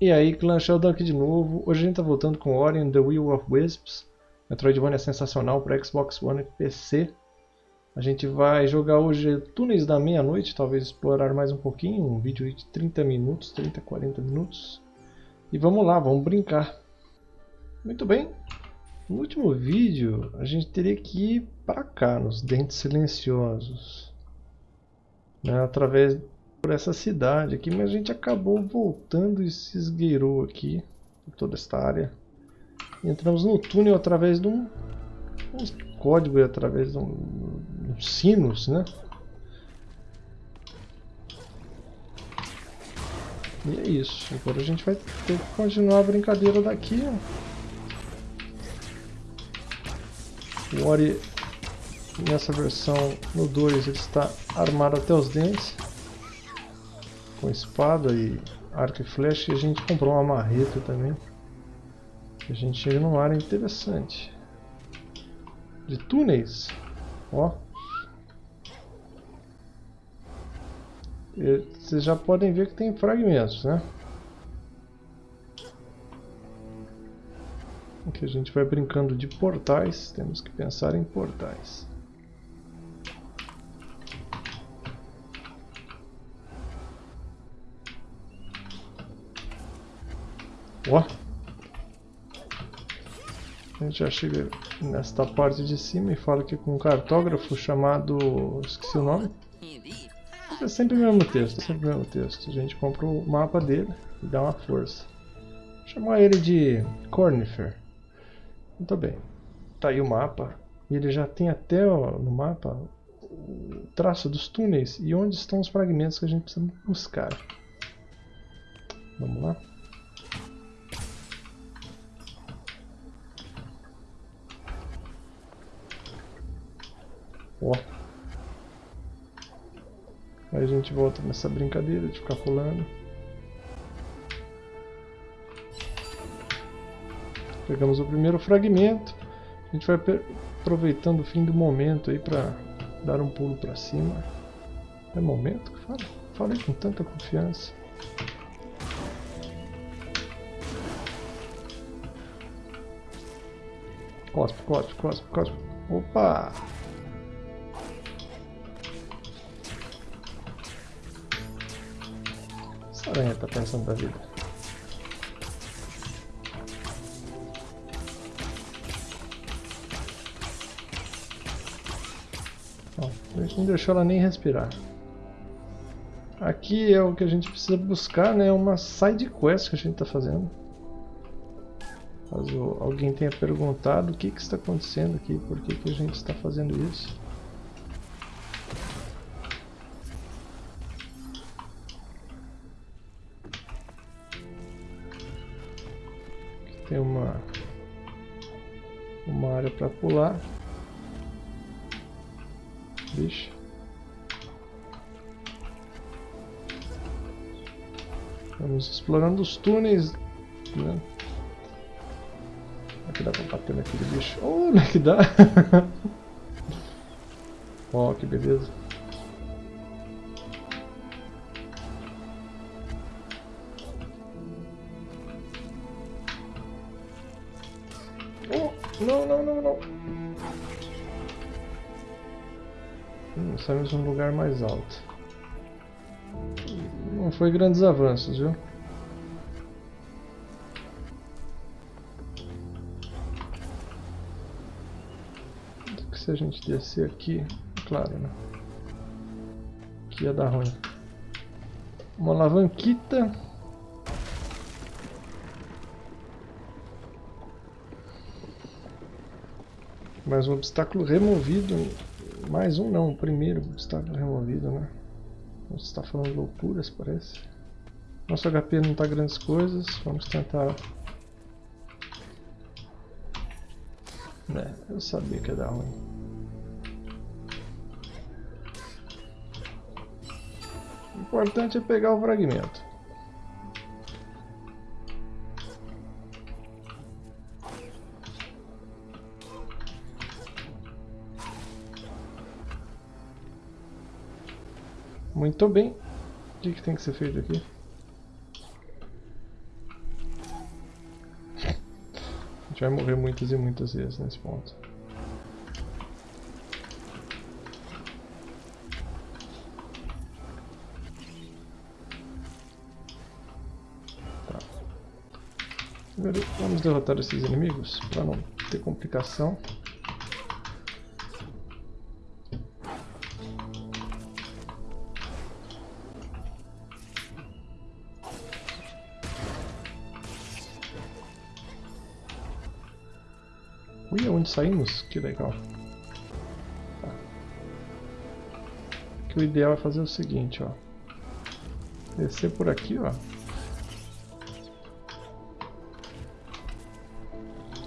E aí, clã Sheldon aqui de novo. Hoje a gente tá voltando com Ori and the Will of Wisps. Metroidvania é sensacional para Xbox One e PC. A gente vai jogar hoje Túneis da Meia-Noite, talvez explorar mais um pouquinho. Um vídeo de 30 minutos, 30, 40 minutos. E vamos lá, vamos brincar. Muito bem. No último vídeo, a gente teria que ir para cá, nos Dentes Silenciosos. Né, através por essa cidade aqui, mas a gente acabou voltando e se esgueirou aqui, por toda esta área. Entramos no túnel através de um, um código, através de um, um sinos, né? E é isso. Agora a gente vai ter que continuar a brincadeira daqui. O Ori, nessa versão, no 2, ele está armado até os dentes com espada e arco e flecha e a gente comprou uma marreta também. A gente chega numa área interessante. De túneis. Ó. Vocês já podem ver que tem fragmentos, né? Aqui a gente vai brincando de portais. Temos que pensar em portais. Ó. A gente já chega nesta parte de cima e fala aqui com um cartógrafo chamado... esqueci o nome. É sempre o mesmo texto, sempre o mesmo texto. A gente compra o mapa dele e dá uma força. Vou chamar ele de Cornifer. Muito bem. Tá aí o mapa. E ele já tem até ó, no mapa o traço dos túneis e onde estão os fragmentos que a gente precisa buscar. Vamos lá. Ó. Aí a gente volta nessa brincadeira de ficar pulando. Pegamos o primeiro fragmento. A gente vai aproveitando o fim do momento aí para dar um pulo para cima. É momento que fala? Falei com tanta confiança. Cospe, cospe, cospe, cospe. Opa! Essa aranha tá pensando da vida. A gente não deixou ela nem respirar. Aqui é o que a gente precisa buscar, né? Uma side quest que a gente está fazendo. Caso alguém tenha perguntado o que, que está acontecendo aqui, por que, que a gente está fazendo isso. Tem uma uma área para pular. Vixe. Vamos explorando os túneis. Né? Aqui dá pra bater naquele bicho. Oh, não é que dá? Ó, oh, que beleza. Saímos num lugar mais alto. Não foi grandes avanços, viu? Se a gente descer aqui, claro, né? Aqui ia dar ruim. Uma alavanquita. Mais um obstáculo removido. Mais um não, o primeiro obstáculo removido, né? Você está falando loucuras, parece. Nosso HP não está grandes coisas. Vamos tentar... É, eu sabia que ia dar ruim. O importante é pegar o fragmento. Muito bem. O que, que tem que ser feito aqui? A gente vai morrer muitas e muitas vezes nesse ponto. Tá. Primeiro, vamos derrotar esses inimigos para não ter complicação. Ui, onde saímos? Que legal. Tá. O ideal é fazer o seguinte, ó. Descer por aqui, ó.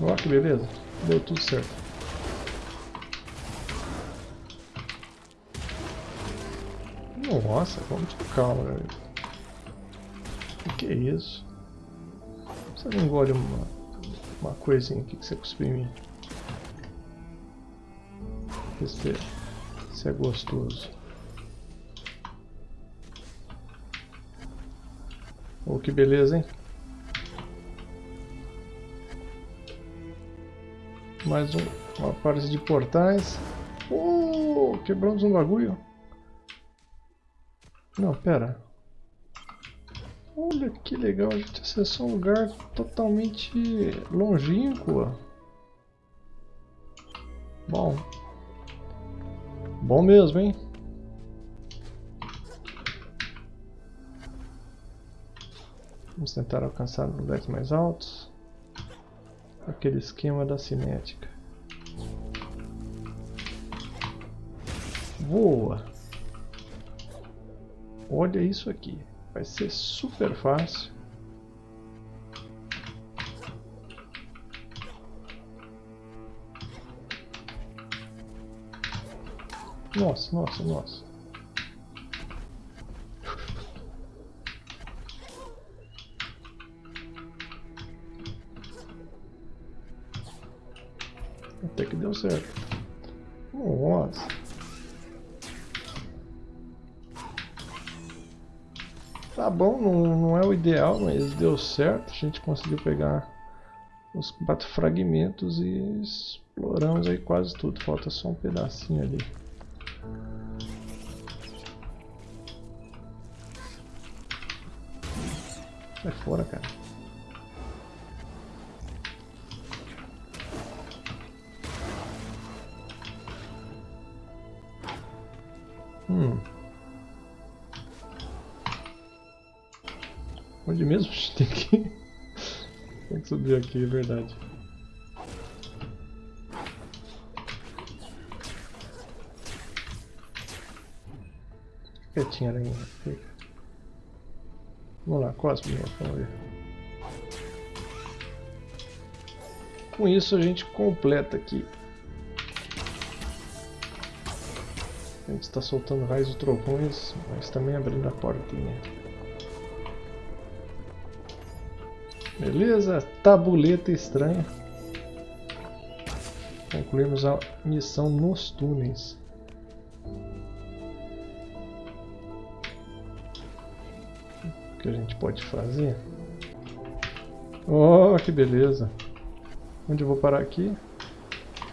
Ó, que beleza. Deu tudo certo. Nossa, vamos com calma, galera. O que é isso? Você não engole uma, uma coisinha aqui que você cuspiu em mim. Esse, é gostoso. Oh, que beleza, hein? Mais um, uma parte de portais. Oh, quebramos um bagulho. Não, pera. Olha que legal, a gente acessou um lugar totalmente longínquo. Bom, Bom mesmo, hein? Vamos tentar alcançar lugares mais altos. Aquele esquema da cinética. Voa! Olha isso aqui. Vai ser super fácil. Nossa, nossa, nossa. Até que deu certo. Nossa. Tá bom, não, não é o ideal, mas deu certo. A gente conseguiu pegar os quatro fragmentos e exploramos aí quase tudo. Falta só um pedacinho ali. Sai fora, cara. Hum. Onde mesmo? Tem que... Tem que subir aqui, é verdade. Quietinha, aranha. Fica. Vamos lá, Cosmo, vamos ver. Com isso a gente completa aqui. A gente está soltando raios e trovões, mas também abrindo a portinha. Beleza? Tabuleta estranha. Concluímos a missão nos túneis. Que a gente pode fazer. Oh, que beleza. Onde eu vou parar aqui?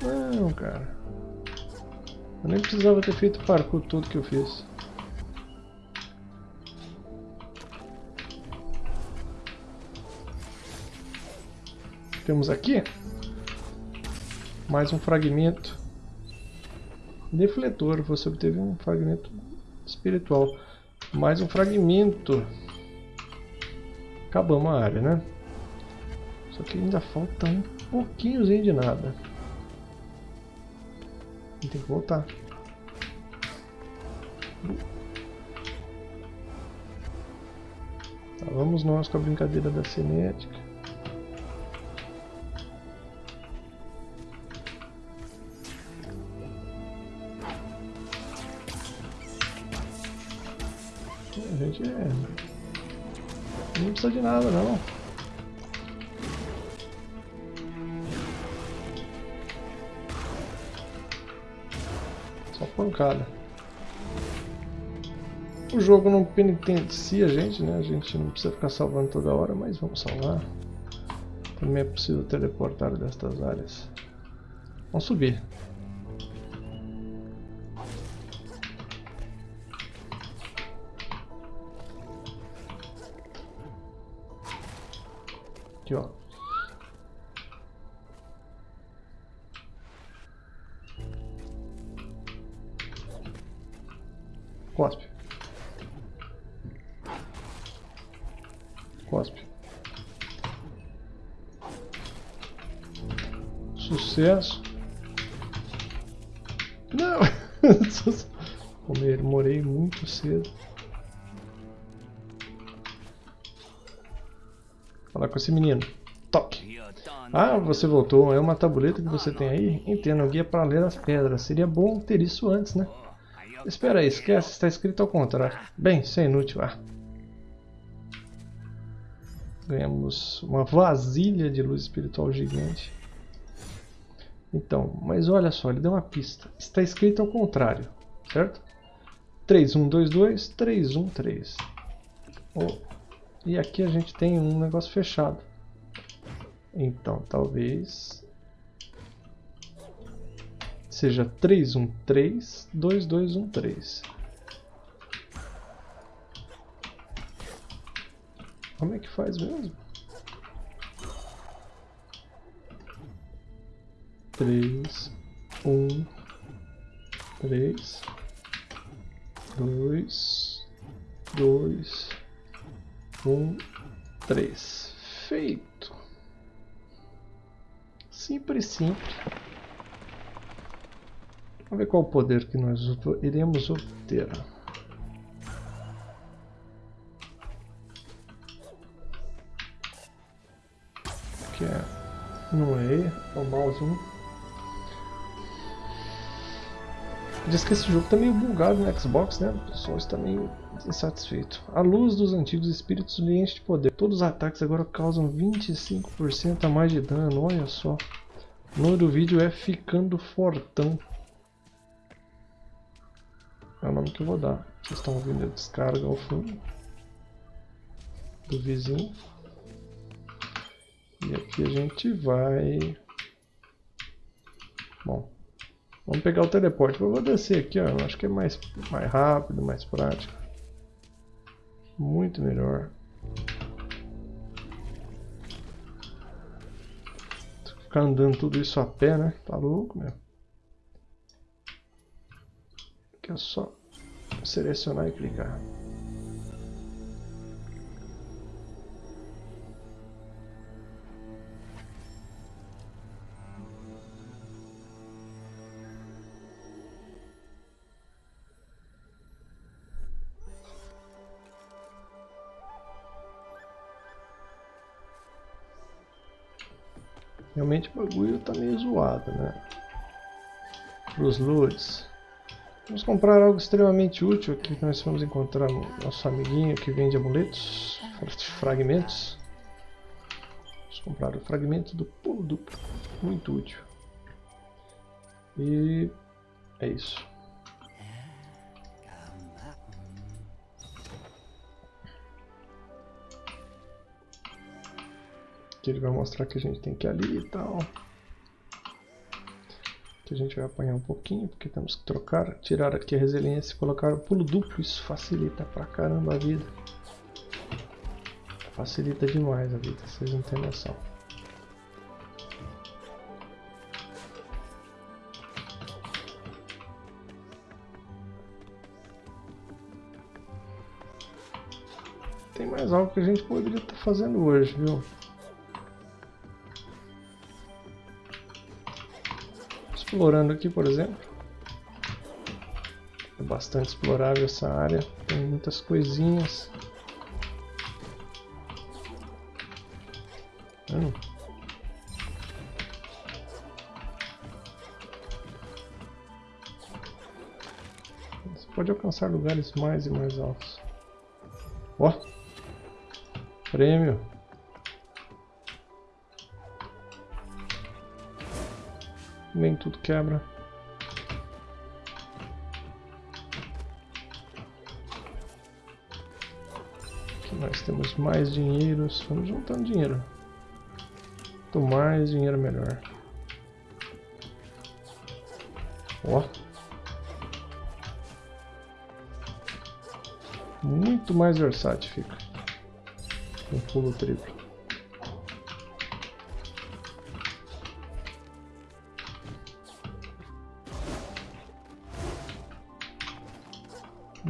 Não, cara. Eu nem precisava ter feito parkour tudo que eu fiz. Temos aqui mais um fragmento. Defletor, você obteve um fragmento espiritual. Mais um fragmento Acabamos a área, né? Só que ainda falta um pouquinhozinho de nada. Tem que voltar. Tá, vamos nós com a brincadeira da cinética. De nada, não. Só pancada. O jogo não penitencia a gente, né? A gente não precisa ficar salvando toda hora, mas vamos salvar. Também é possível teleportar destas áreas. Vamos subir. Aqui, ó. Cospe. Cospe. Sucesso. Não! Morei muito cedo. Falar com esse menino. Toque. Ah, você voltou. É uma tabuleta que você tem aí? Entendo, guia para ler as pedras. Seria bom ter isso antes, né? Espera aí, esquece, está escrito ao contrário. Bem, isso é inútil. Ah. Ganhamos uma vasilha de luz espiritual gigante. Então, mas olha só, ele deu uma pista. Está escrito ao contrário, certo? 3122, 313. Oh. E aqui a gente tem um negócio fechado. Então, talvez seja 313 2213. Como é que faz mesmo? Três, um, três, dois, dois, um, três. Feito. Simples, simples. Vamos ver qual o poder que nós iremos obter. Que é, não é, é o mouse 1. Diz que esse jogo está meio bugado no Xbox, né? O pessoal está meio insatisfeito. A luz dos antigos espíritos lhe enche de poder. Todos os ataques agora causam 25% a mais de dano, olha só. O nome do vídeo é Ficando Fortão. É o nome que eu vou dar. Vocês estão ouvindo a descarga ao fundo do vizinho. E aqui a gente vai... Bom, vamos pegar o teleporte. Eu vou descer aqui, ó. Eu acho que é mais, mais rápido, mais prático. Muito melhor. Ficar andando tudo isso a pé, né? Tá louco, meu. Aqui é só selecionar e clicar. Realmente o bagulho tá meio zoado, né? Os loads. Vamos comprar algo extremamente útil aqui nós vamos encontrar nosso amiguinho que vende amuletos, fragmentos. Vamos comprar o fragmento do pulo duplo, muito útil. E é isso. Aqui ele vai mostrar que a gente tem que ir ali e tal que a gente vai apanhar um pouquinho, porque temos que trocar, tirar aqui a resiliência e colocar o pulo duplo, isso facilita pra caramba a vida. Facilita demais a vida, vocês não têm noção. Tem mais algo que a gente poderia estar fazendo hoje, viu? Explorando aqui, por exemplo. É bastante explorável essa área, tem muitas coisinhas. Hum. Você pode alcançar lugares mais e mais altos. Ó! Prêmio! Nem tudo quebra. Aqui nós temos mais dinheiros. Vamos juntando dinheiro. Quanto mais dinheiro, melhor. Ó. Muito mais versátil fica. Um pulo triplo.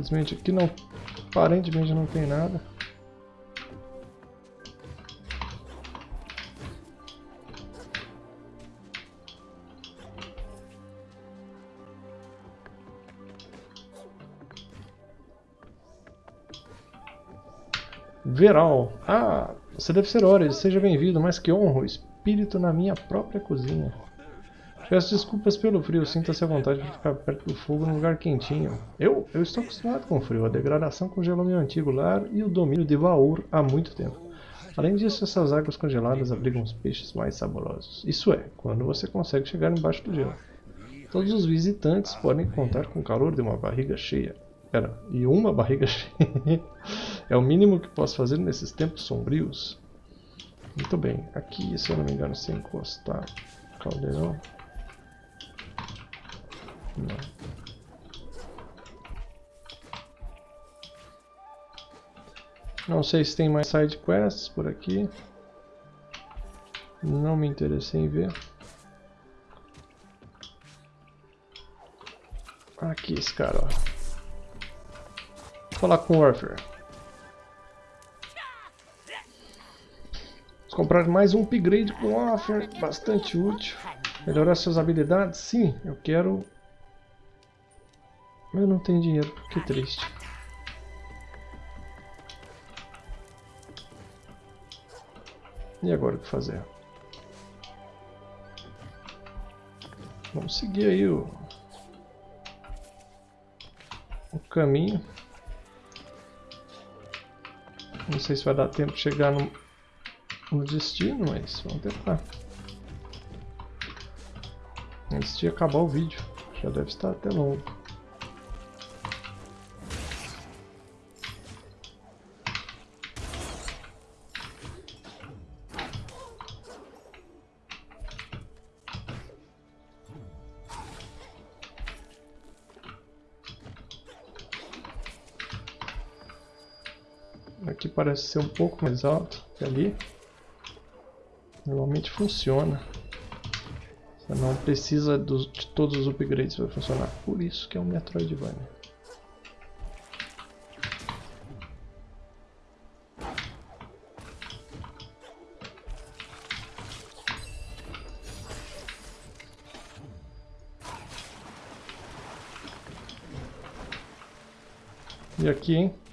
Infelizmente aqui não, aparentemente não tem nada. Veral. Ah, você deve ser Ores. Seja bem-vindo, mas que honra, o espírito na minha própria cozinha. Peço desculpas pelo frio, sinta-se à vontade de ficar perto do fogo num lugar quentinho. Eu? Eu estou acostumado com o frio, a degradação congelou meu antigo lar e o domínio de Vaur há muito tempo. Além disso, essas águas congeladas abrigam os peixes mais saborosos. Isso é, quando você consegue chegar embaixo do gelo. Todos os visitantes podem contar com o calor de uma barriga cheia. Pera, e uma barriga cheia? é o mínimo que posso fazer nesses tempos sombrios. Muito bem, aqui, se eu não me engano, se encostar caldeirão... Não. Não sei se tem mais side quests por aqui. Não me interessei em ver. Aqui esse cara, ó. Vou falar com o. Vamos comprar mais um upgrade com o Warfare, bastante útil. Melhorar suas habilidades? Sim, eu quero eu não tenho dinheiro, que triste. E agora o que fazer? Vamos seguir aí o, o caminho. Não sei se vai dar tempo de chegar no, no destino, mas vamos tentar. Antes de acabar o vídeo, já deve estar até longo. Parece ser um pouco mais alto que ali. Normalmente funciona. Você não precisa de todos os upgrades para funcionar. Por isso que é um Metroidvania. E aqui, hein?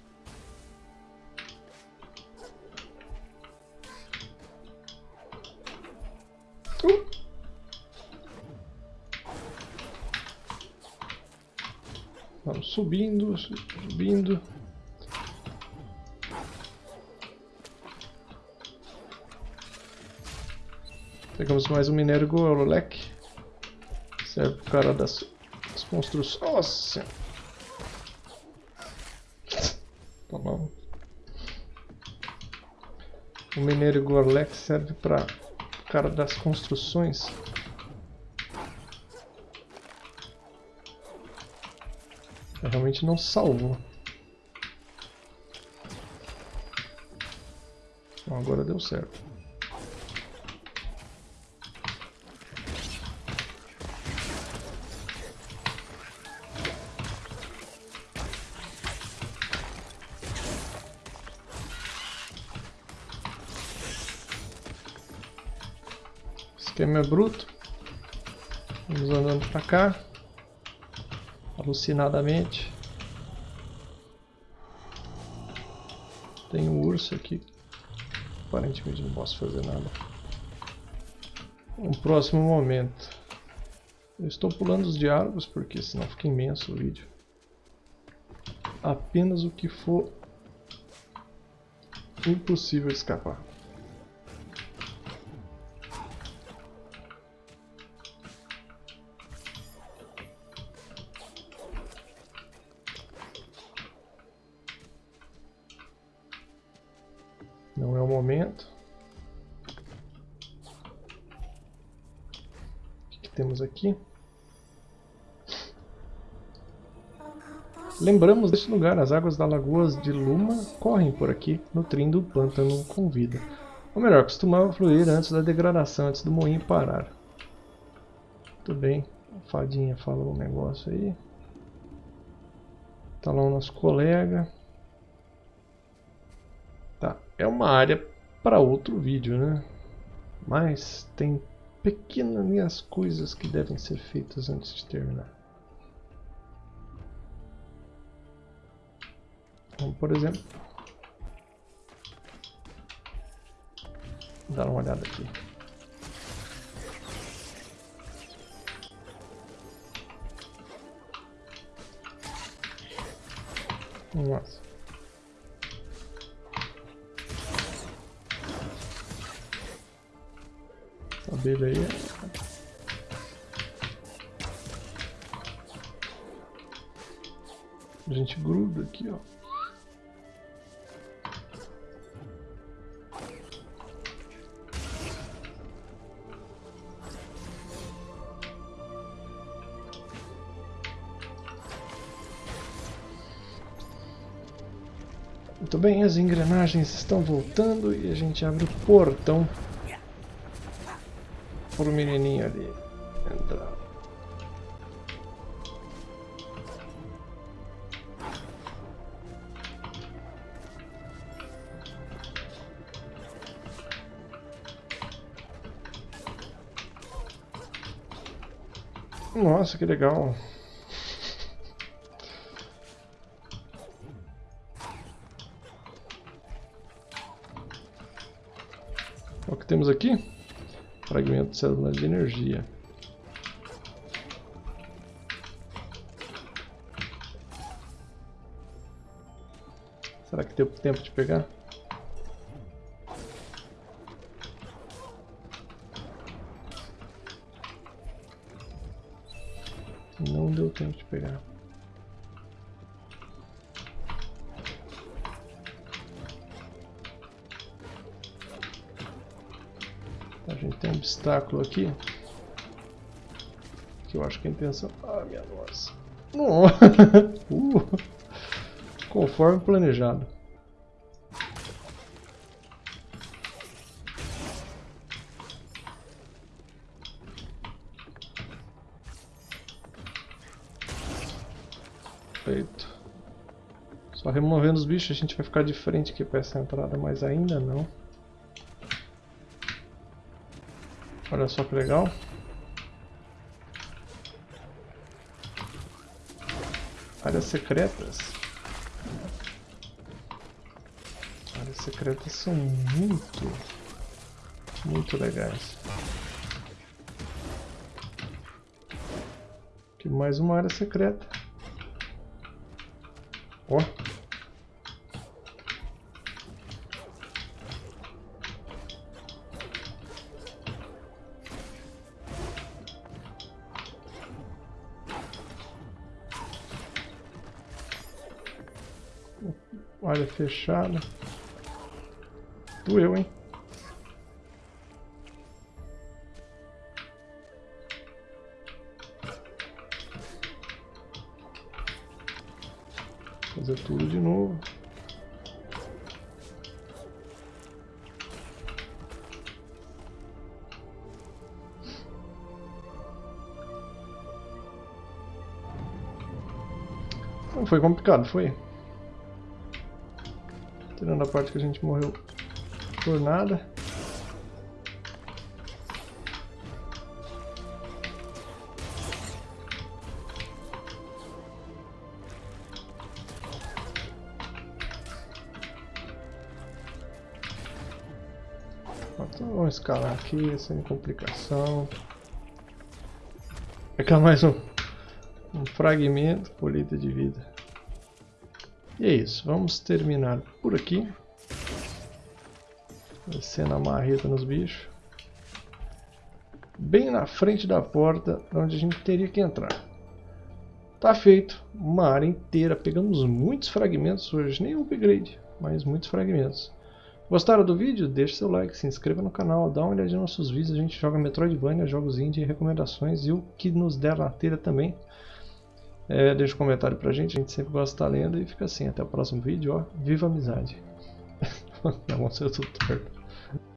Subindo, subindo. Pegamos mais um minério Golek. Serve pro cara das, das construções. Nossa! Tomamos. O minério Gorlek serve para cara das construções. Realmente não salvou. Agora deu certo. Esquema é bruto. Vamos andando para cá alucinadamente. Tem um urso aqui. Aparentemente não posso fazer nada. Um próximo momento. Eu estou pulando os diálogos porque senão fica imenso o vídeo. Apenas o que for impossível escapar. Temos aqui. Lembramos deste lugar, as águas da Lagoa de Luma correm por aqui, nutrindo o pântano com vida. Ou melhor, costumava fluir antes da degradação, antes do moinho parar. Muito bem, a fadinha falou um negócio aí. Tá lá o nosso colega. Tá, é uma área para outro vídeo, né? Mas tem pequenas coisas que devem ser feitas antes de terminar. Vamos, por exemplo, dar uma olhada aqui. Nossa. Abelha aí. A gente gruda aqui, ó. Muito bem, as engrenagens estão voltando e a gente abre o portão o menininho ali entrar. Nossa, que legal. O que temos aqui? Fragmento de de energia. Será que deu tempo de pegar? Não deu tempo de pegar. Obstáculo aqui. Que eu acho que a intenção... Ah, minha nossa. uh, conforme planejado. Feito. Só removendo os bichos a gente vai ficar de frente aqui para essa entrada, mas ainda não. Olha só que legal. Áreas secretas. Áreas secretas são muito, muito legais. Aqui mais uma área secreta. Ó. Área fechada. Doeu, hein? Fazer tudo de novo. Não foi complicado, foi. Tirando a parte que a gente morreu por nada. Então vamos escalar aqui sem complicação. Pegar mais um, um fragmento, colheita de vida. E é isso, vamos terminar por aqui. Descendo a marreta nos bichos. Bem na frente da porta, onde a gente teria que entrar. Tá feito, uma área inteira. Pegamos muitos fragmentos hoje, nem upgrade, mas muitos fragmentos. Gostaram do vídeo? Deixe seu like, se inscreva no canal, dá uma olhadinha nos nossos vídeos. A gente joga Metroidvania, jogos indie, recomendações e o que nos der na telha também. É, deixa um comentário pra gente, a gente sempre gosta de estar lendo e fica assim. Até o próximo vídeo, ó. Viva a amizade! Não, vamos ser tudo torto.